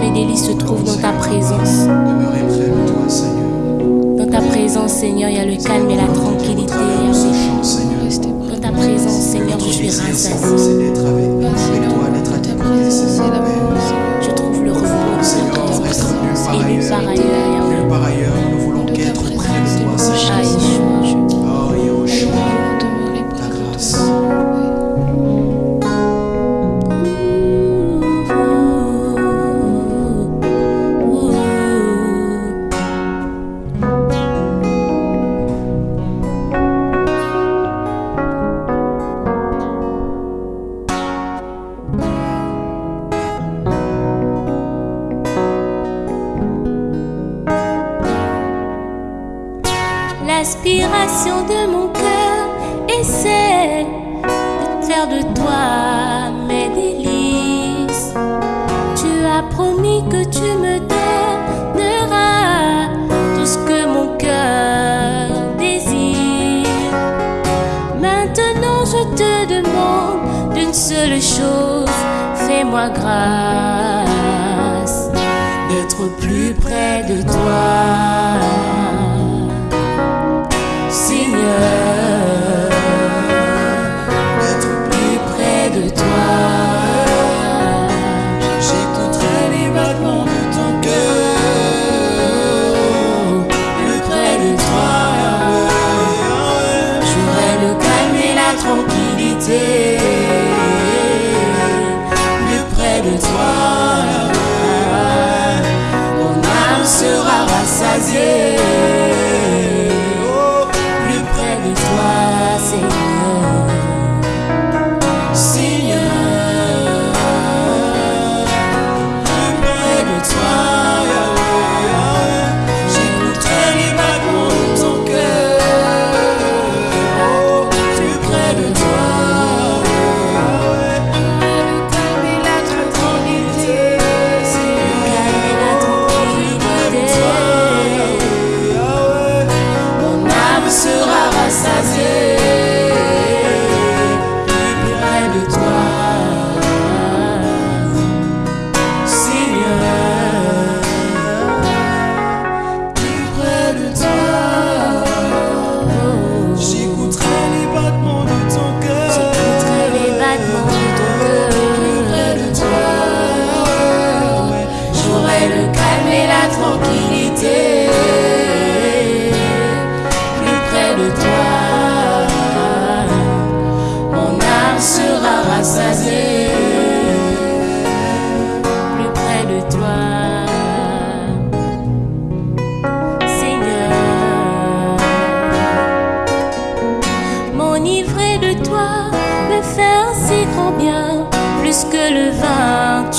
mes délices se trouvent dans ta présence. Dans ta présence, Seigneur, il y a le calme et la tranquillité. Dans ta présence, Seigneur, je suis rassasié. de toi mes délices. Tu as promis que tu me donneras tout ce que mon cœur désire. Maintenant je te demande d'une seule chose, fais-moi grâce d'être plus près de toi. It's toi.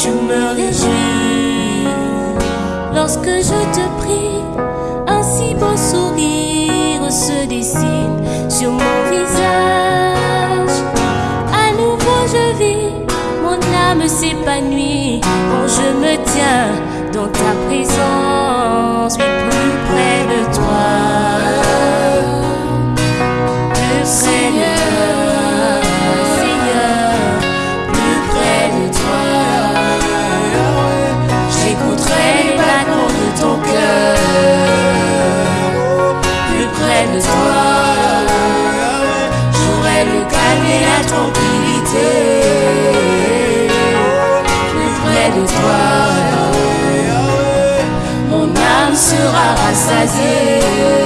je me réjouis lorsque je te prie. Un si beau sourire se dessine sur mon visage. À nouveau je vis, mon âme s'épanouit quand je me tiens dans ta présence, mais plus près de toi. paix de toi. Mon âme sera rassasiée.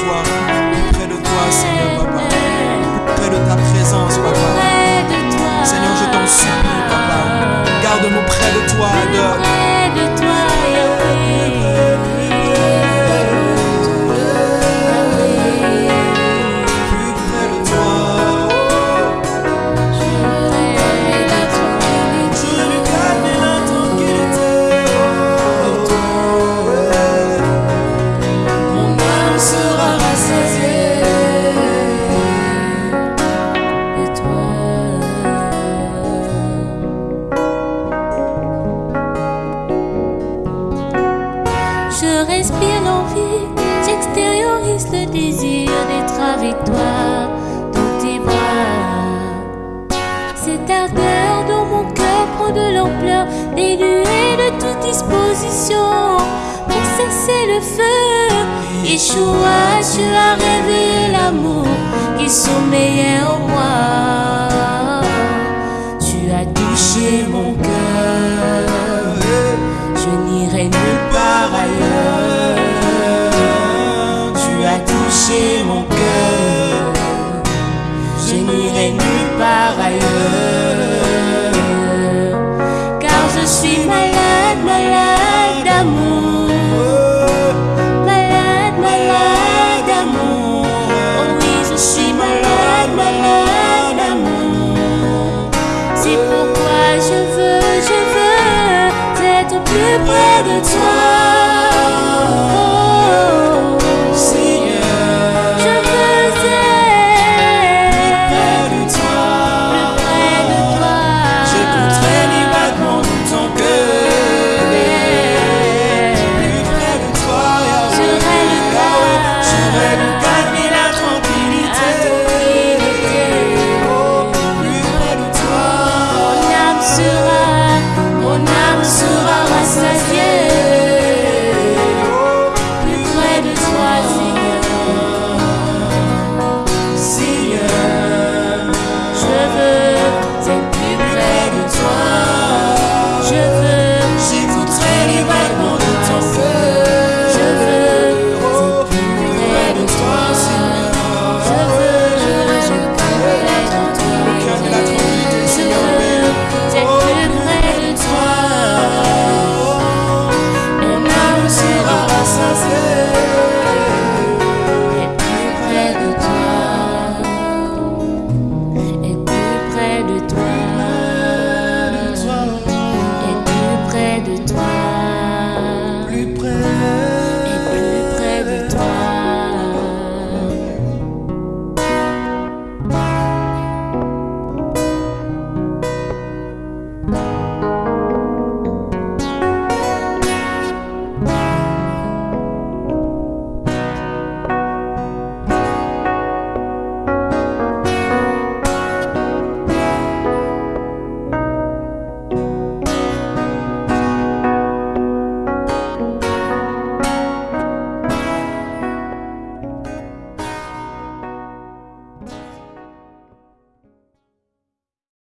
toi, près de toi, Seigneur, papa. Près de ta présence, papa. Seigneur, je t'en supplie, papa. Garde-nous près de toi, adore. l'ampleur des de toute disposition. Pour cesser le feu, Yeshua, tu as révélé l'amour qui sommeillait en moi. Tu as touché mon planet time.